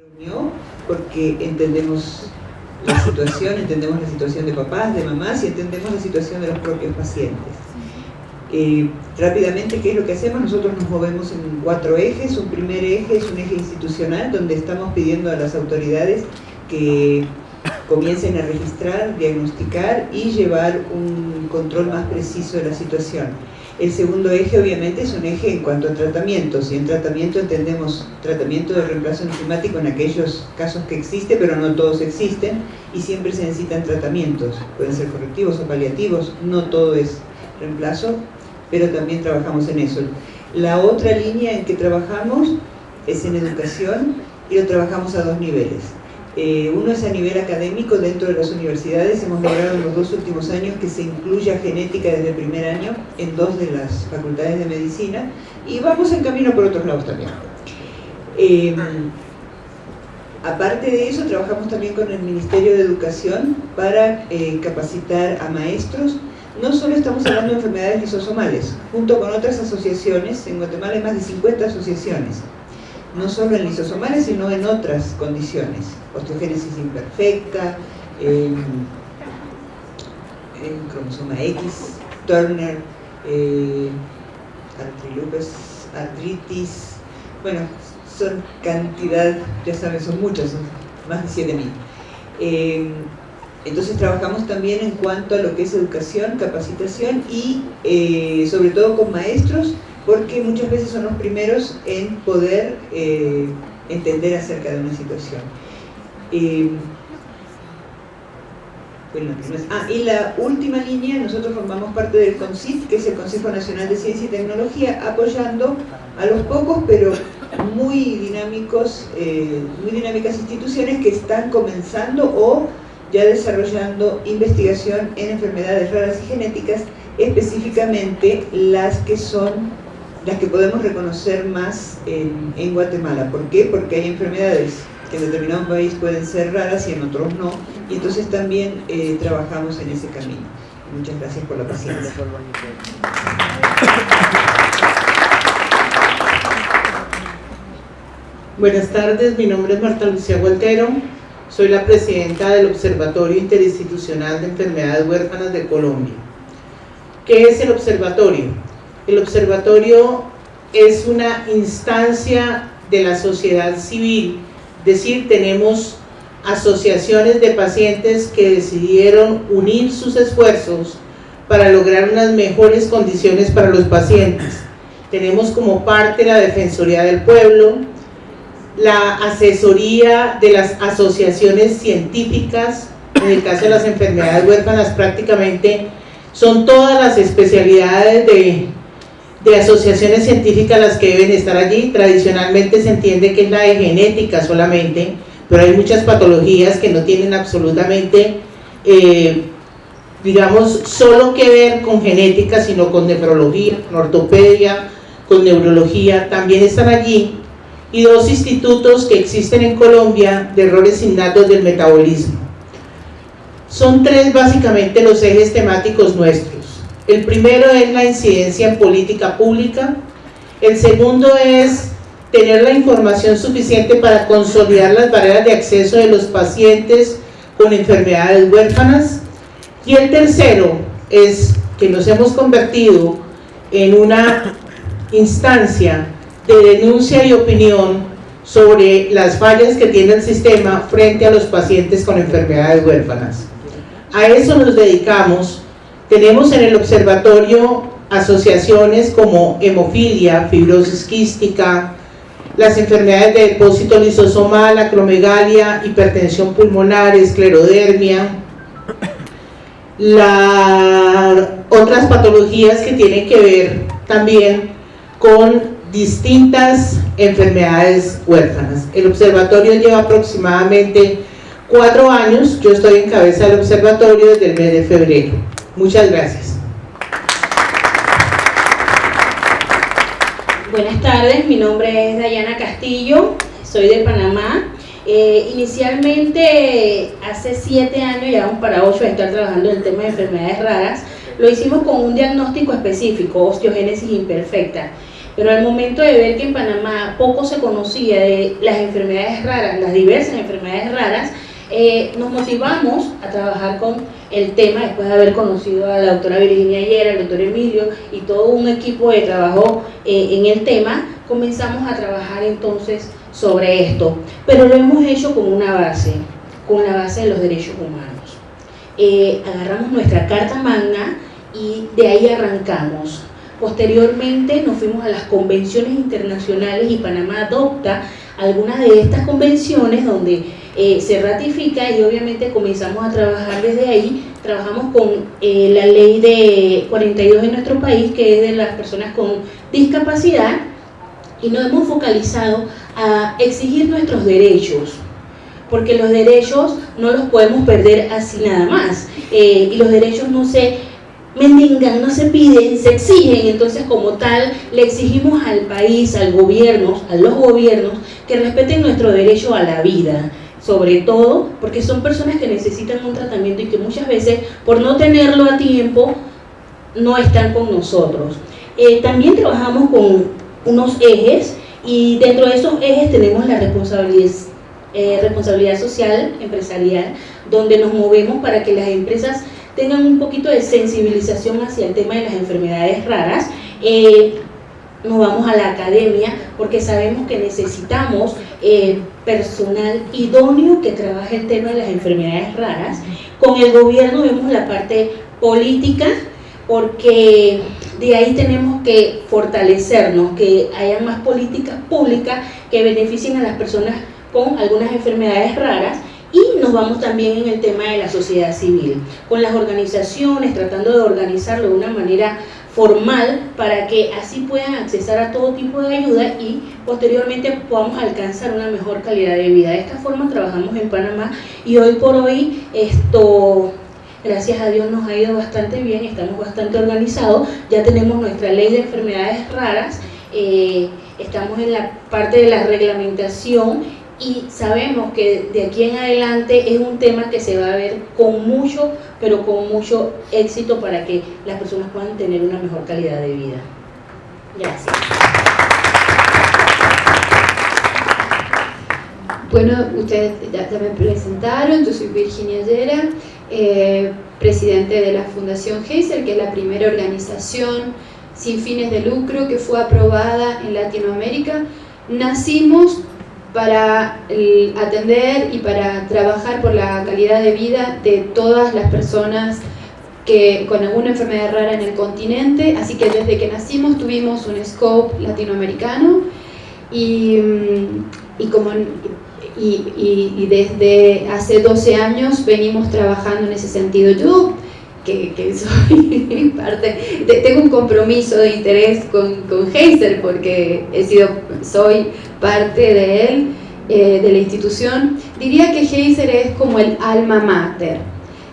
reunió porque entendemos la situación, entendemos la situación de papás, de mamás y entendemos la situación de los propios pacientes. Eh, rápidamente, ¿qué es lo que hacemos? Nosotros nos movemos en cuatro ejes. Un primer eje es un eje institucional donde estamos pidiendo a las autoridades que comiencen a registrar, diagnosticar y llevar un control más preciso de la situación. El segundo eje obviamente es un eje en cuanto a tratamientos y en tratamiento entendemos tratamiento de reemplazo enzimático en aquellos casos que existe, pero no todos existen y siempre se necesitan tratamientos, pueden ser correctivos o paliativos, no todo es reemplazo, pero también trabajamos en eso. La otra línea en que trabajamos es en educación y lo trabajamos a dos niveles. Eh, uno es a nivel académico dentro de las universidades, hemos logrado en los dos últimos años que se incluya genética desde el primer año en dos de las facultades de medicina y vamos en camino por otros lados también. Eh, aparte de eso, trabajamos también con el Ministerio de Educación para eh, capacitar a maestros. No solo estamos hablando de enfermedades lisosomales, junto con otras asociaciones, en Guatemala hay más de 50 asociaciones no solo en lisosomales, sino en otras condiciones. Osteogénesis imperfecta, cromosoma X, Turner, eh, artritis, bueno, son cantidad, ya saben, son muchas, son más de 7.000. Eh, entonces trabajamos también en cuanto a lo que es educación, capacitación y eh, sobre todo con maestros porque muchas veces son los primeros en poder eh, entender acerca de una situación. Ah, y la última línea, nosotros formamos parte del CONCIT, que es el Consejo Nacional de Ciencia y Tecnología, apoyando a los pocos, pero muy dinámicos, eh, muy dinámicas instituciones que están comenzando o ya desarrollando investigación en enfermedades raras y genéticas, específicamente las que son las que podemos reconocer más en, Guatemala. ¿Por qué? Porque hay enfermedades que en determinado país pueden ser raras y en otros no, y entonces también eh, trabajamos en ese camino. Muchas gracias por la paciencia. Buenas tardes, mi nombre es Marta Lucía Gualtero, soy la presidenta del Observatorio Interinstitucional de Enfermedades Huérfanas de Colombia. ¿Qué es el observatorio? El observatorio es una instancia de la sociedad civil, es decir, tenemos asociaciones de pacientes que decidieron unir sus esfuerzos para lograr unas mejores condiciones para los pacientes. Tenemos como parte la Defensoría del Pueblo, la asesoría de las asociaciones científicas, en el caso de las enfermedades huérfanas prácticamente son todas las especialidades de de asociaciones científicas las que deben estar allí. Tradicionalmente se entiende que es la de genética solamente, pero hay muchas patologías que no tienen absolutamente, eh, digamos, solo que ver con genética, sino con nefrología, con ortopedia, con neurología, también están allí. Y dos institutos que existen en Colombia de errores innatos del metabolismo. Son tres básicamente los ejes temáticos nuestros el primero es la incidencia en política pública, el segundo es tener la información suficiente para consolidar las barreras de acceso de los pacientes con enfermedades huérfanas y el tercero es que nos hemos convertido en una instancia de denuncia y opinión sobre las fallas que tiene el sistema frente a los pacientes con enfermedades huérfanas. A eso nos dedicamos tenemos en el observatorio asociaciones como hemofilia, fibrosis quística, las enfermedades de depósito lisosomal, acromegalia, hipertensión pulmonar, esclerodermia, otras patologías que tienen que ver también con distintas enfermedades huérfanas. El observatorio lleva aproximadamente cuatro años, yo estoy en cabeza del observatorio desde el mes de febrero. Muchas gracias. Buenas tardes, mi nombre es Dayana Castillo, soy de Panamá. Eh, inicialmente, hace siete años, ya vamos para ocho, de estar trabajando en el tema de enfermedades raras. Lo hicimos con un diagnóstico específico, osteogénesis imperfecta. pero al momento de ver que en Panamá poco se conocía de las enfermedades raras, las diversas enfermedades raras, eh, nos motivamos a trabajar con el tema después de haber conocido a la doctora Virginia ayer, al doctor Emilio y todo un equipo de trabajo eh, en el tema, comenzamos a trabajar entonces sobre esto, pero lo hemos hecho con una base, con la base de los derechos humanos. Eh, agarramos nuestra carta magna y de ahí arrancamos. Posteriormente nos fuimos a las convenciones internacionales y Panamá adopta algunas de estas convenciones donde eh, se ratifica y obviamente comenzamos a trabajar desde ahí. Trabajamos con eh, la ley de 42 en nuestro país, que es de las personas con discapacidad, y nos hemos focalizado a exigir nuestros derechos, porque los derechos no los podemos perder así nada más, eh, y los derechos no se mendigan, no se piden, se exigen, entonces como tal le exigimos al país, al gobierno, a los gobiernos, que respeten nuestro derecho a la vida, sobre todo porque son personas que necesitan un tratamiento y que muchas veces por no tenerlo a tiempo no están con nosotros. Eh, también trabajamos con unos ejes y dentro de esos ejes tenemos la responsabilidad, eh, responsabilidad social empresarial donde nos movemos para que las empresas tengan un poquito de sensibilización hacia el tema de las enfermedades raras. Eh, nos vamos a la academia porque sabemos que necesitamos personal idóneo que trabaje el tema de las enfermedades raras. Con el gobierno vemos la parte política porque de ahí tenemos que fortalecernos, que haya más políticas públicas que beneficien a las personas con algunas enfermedades raras y nos vamos también en el tema de la sociedad civil, con las organizaciones, tratando de organizarlo de una manera formal para que así puedan accesar a todo tipo de ayuda y posteriormente podamos alcanzar una mejor calidad de vida. De esta forma trabajamos en Panamá y hoy por hoy esto gracias a Dios nos ha ido bastante bien, estamos bastante organizados, ya tenemos nuestra ley de enfermedades raras, eh, estamos en la parte de la reglamentación y sabemos que de aquí en adelante es un tema que se va a ver con mucho, pero con mucho éxito para que las personas puedan tener una mejor calidad de vida. Gracias. Bueno, ustedes ya, me presentaron, yo soy Virginia Yera, eh, presidente de la Fundación Heiser, que es la primera organización sin fines de lucro que fue aprobada en Latinoamérica. Nacimos para atender y para trabajar por la calidad de vida de todas las personas que, con alguna enfermedad rara en el continente, así que desde que nacimos tuvimos un scope latinoamericano y, y como, y, desde hace 12 años venimos trabajando en ese sentido. Yo que, soy parte, tengo un compromiso de interés con, con Heiser porque he sido, soy parte de él, eh, de la institución, diría que Heiser es como el alma mater.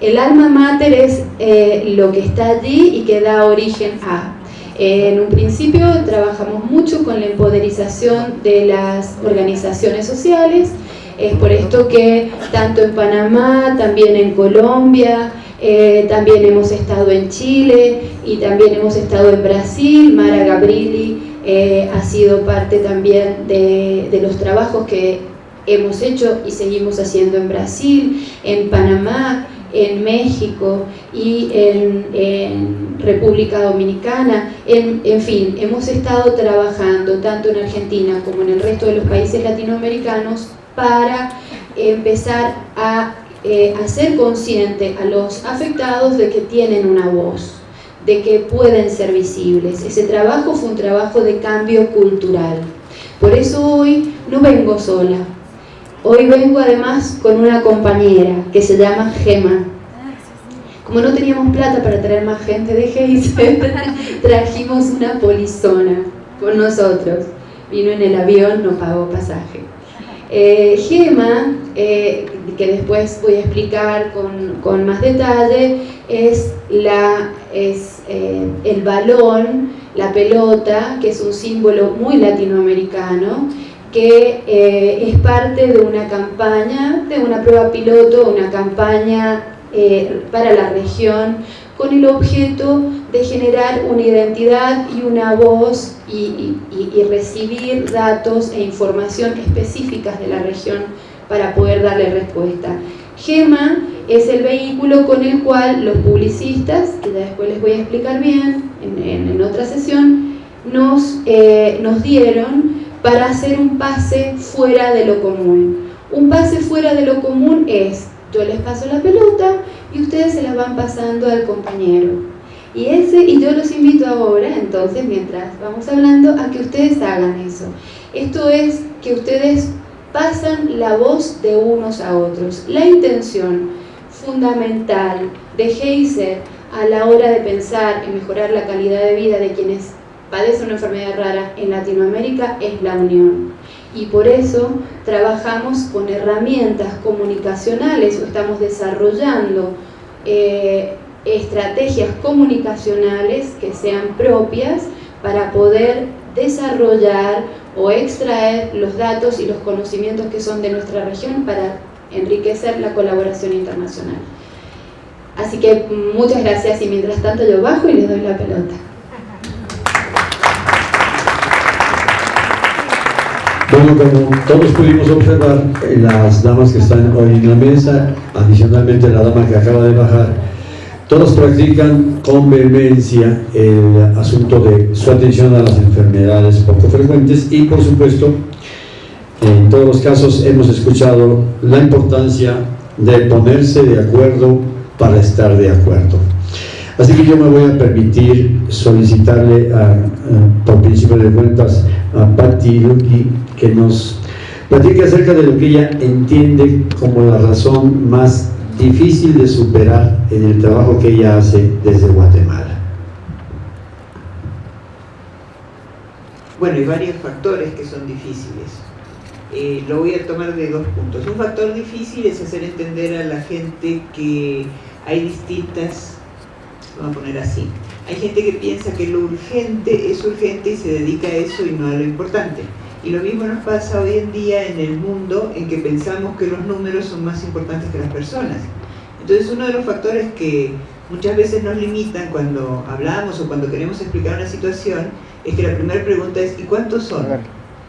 El alma mater es eh, lo que está allí y que da origen a. en un principio trabajamos mucho con la empoderización de las organizaciones sociales, es por esto que tanto en Panamá, también en Colombia, eh, también hemos estado en Chile y también hemos estado en Brasil, Mara Gabrilli eh, ha sido parte también de, los trabajos que hemos hecho y seguimos haciendo en Brasil, en Panamá, en México y en, República Dominicana, en, en, fin, hemos estado trabajando tanto en Argentina como en el resto de los países latinoamericanos para empezar a eh, hacer consciente a los afectados de que tienen una voz de que pueden ser visibles. Ese trabajo fue un trabajo de cambio cultural. Por eso hoy no vengo sola. Hoy vengo además con una compañera que se llama Gema. Como no teníamos plata para traer más gente de Heiser, trajimos una polizona con nosotros. Vino en el avión, no pagó pasaje. Eh, Gema, eh, que después voy a explicar con, más detalle, es, eh, el balón, la pelota, que es un símbolo muy latinoamericano, que es parte de una campaña, de una prueba piloto, una campaña para la región con el objeto de generar una identidad y una voz y, recibir datos e información específicas de la región para poder darle respuesta. GEMA es el vehículo con el cual los publicistas, que ya después les voy a explicar bien en, otra sesión, nos, eh, nos dieron para hacer un pase fuera de lo común. Un pase fuera de lo común es, yo les paso la pelota y ustedes se la van pasando al compañero. Y, ese, y yo los invito ahora, entonces, mientras vamos hablando, a que ustedes hagan eso. Esto es que ustedes pasan la voz de unos a otros. La intención fundamental de Heiser a la hora de pensar en mejorar la calidad de vida de quienes padecen una enfermedad rara en Latinoamérica es la unión. Y por eso trabajamos con herramientas comunicacionales o estamos desarrollando eh, estrategias comunicacionales que sean propias para poder desarrollar o extraer los datos y los conocimientos que son de nuestra región para enriquecer la colaboración internacional. Así que muchas gracias y mientras tanto yo bajo y les doy la pelota. Bueno, como todos pudimos observar, las damas que están hoy en la mesa, adicionalmente la dama que acaba de bajar, todos practican con vehemencia el asunto de su atención a las enfermedades poco frecuentes y por supuesto en todos los casos hemos escuchado la importancia de ponerse de acuerdo para estar de acuerdo. Así que yo me voy a permitir solicitarle por principio de cuentas a Patti Luki que nos platique acerca de lo que ella entiende como la razón más difícil de superar en el trabajo que ella hace desde Guatemala. Bueno, hay varios factores que son difíciles. Eh, lo voy a tomar de dos puntos. Un factor difícil es hacer entender a la gente que hay distintas, vamos a poner así, hay gente que piensa que lo urgente es urgente y se dedica a eso y no a lo importante. Y lo mismo nos pasa hoy en día en el mundo en que pensamos que los números son más importantes que las personas. Entonces uno de los factores que muchas veces nos limitan cuando hablamos o cuando queremos explicar una situación es que la primera pregunta es ¿y cuántos son?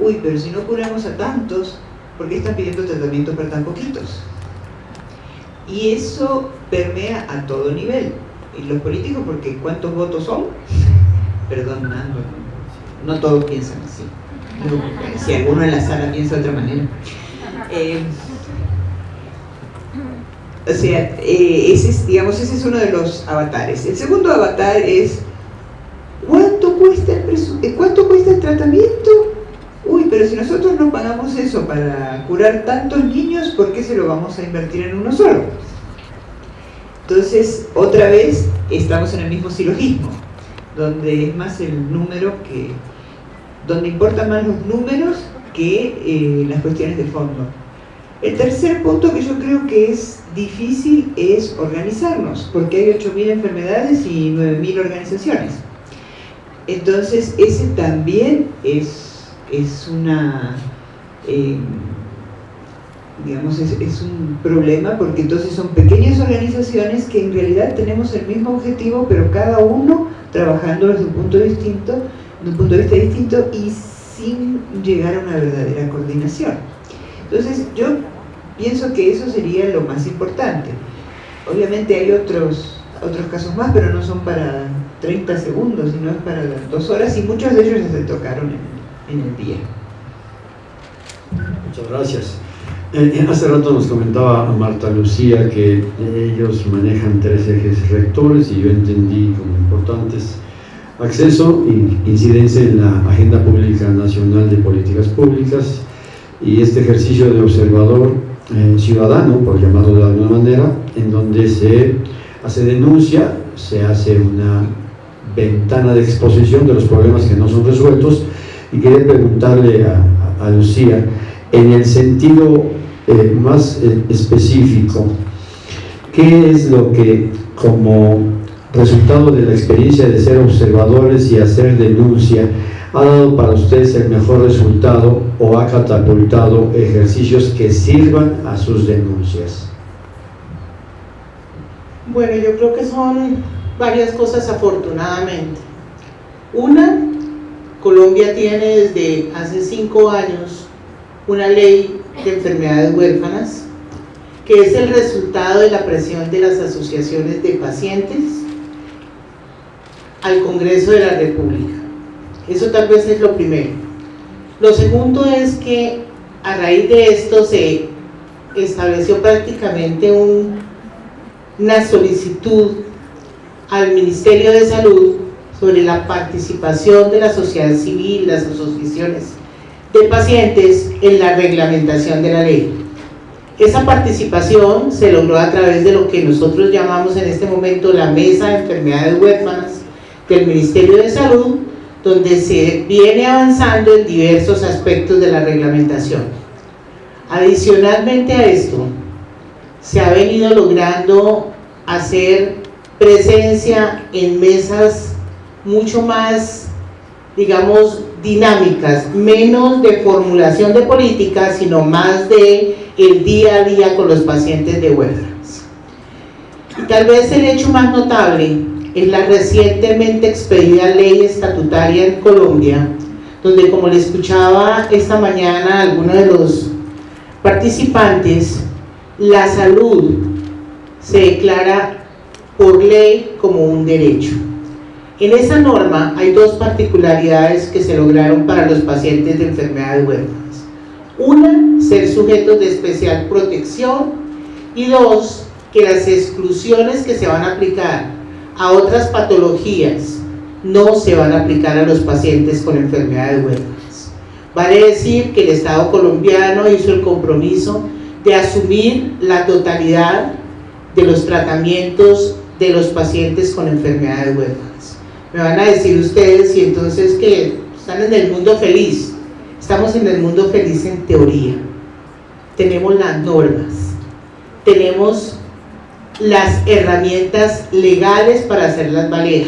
Uy, pero si no curamos a tantos, ¿por qué están pidiendo tratamiento para tan poquitos? Y eso permea a todo nivel. Y los políticos, porque ¿cuántos votos son? Perdón, no, no todos piensan así si alguno en la sala piensa de otra manera. Eh, o sea, eh, ese es, digamos, ese es uno de los avatares. El segundo avatar es ¿cuánto cuesta el, eh, ¿cuánto cuesta el tratamiento? Uy, pero si nosotros no pagamos eso para curar tantos niños, ¿por qué se lo vamos a invertir en uno solo? Entonces, otra vez, estamos en el mismo silogismo, donde es más el número que, donde importan más los números que eh, las cuestiones de fondo. El tercer punto que yo creo que es difícil es organizarnos, porque hay 8.000 enfermedades y 9.000 organizaciones. Entonces, ese también es, es una... Eh, digamos, es, es, un problema porque entonces son pequeñas organizaciones que en realidad tenemos el mismo objetivo, pero cada uno trabajando desde un punto distinto de un punto de vista distinto y sin llegar a una verdadera coordinación. Entonces yo pienso que eso sería lo más importante. Obviamente hay otros, otros casos más, pero no son para 30 segundos, sino es para dos horas y muchos de ellos se tocaron en, el día. Muchas gracias. Eh, eh, hace rato nos comentaba Marta Lucía que ellos manejan tres ejes rectores y yo entendí como importantes acceso incidencia en la Agenda Pública Nacional de Políticas Públicas y este ejercicio de observador eh, ciudadano, por llamarlo de alguna manera, en donde se hace denuncia, se hace una ventana de exposición de los problemas que no son resueltos. Y quería preguntarle a, Lucía, en el sentido eh, más eh, específico, ¿qué es lo que como resultado de la experiencia de ser observadores y hacer denuncia, ha dado para ustedes el mejor resultado o ha catapultado ejercicios que sirvan a sus denuncias? Bueno, yo creo que son varias cosas afortunadamente. Una, Colombia tiene desde hace cinco años una ley de enfermedades huérfanas que es el resultado de la presión de las asociaciones de pacientes al Congreso de la República. Eso tal vez es lo primero. Lo segundo es que a raíz de esto se estableció prácticamente una solicitud al Ministerio de Salud sobre la participación de la sociedad civil, las asociaciones de pacientes en la reglamentación de la ley. Esa participación se logró a través de lo que nosotros llamamos en este momento la Mesa de Enfermedades Huérfanas del Ministerio de Salud, donde se viene avanzando en diversos aspectos de la reglamentación. Adicionalmente a esto, se ha venido logrando hacer presencia en mesas mucho más, digamos, dinámicas, menos de formulación de políticas, sino más de el día a día con los pacientes de huérfanos. Y tal vez el hecho más notable es la recientemente expedida ley estatutaria en Colombia, donde como le escuchaba esta mañana a alguno de los participantes, la salud se declara por ley como un derecho. En esa norma hay dos particularidades que se lograron para los pacientes de enfermedades huérfanas. Una, ser sujetos de especial protección y dos, que las exclusiones que se van a aplicar a otras patologías no se van a aplicar a los pacientes con enfermedades huérfanas. Vale decir que el Estado colombiano hizo el compromiso de asumir la totalidad de los tratamientos de los pacientes con enfermedades huérfanas. Me van a decir ustedes y entonces que están en el mundo feliz. Estamos en el mundo feliz en teoría. Tenemos las normas, tenemos las herramientas legales para hacerlas valer,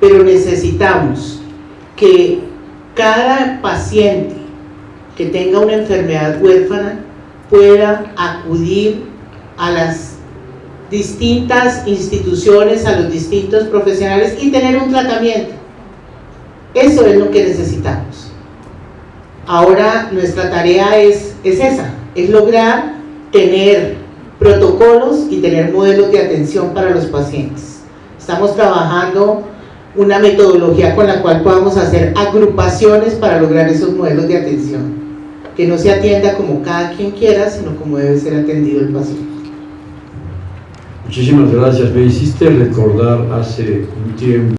pero necesitamos que cada paciente que tenga una enfermedad huérfana pueda acudir a las distintas instituciones, a los distintos profesionales y tener un tratamiento. Eso es lo que necesitamos. Ahora nuestra tarea es, es esa, es lograr tener protocolos y tener modelos de atención para los pacientes. Estamos trabajando una metodología con la cual podamos hacer agrupaciones para lograr esos modelos de atención. Que no se atienda como cada quien quiera, sino como debe ser atendido el paciente. Muchísimas gracias. Me hiciste recordar hace un tiempo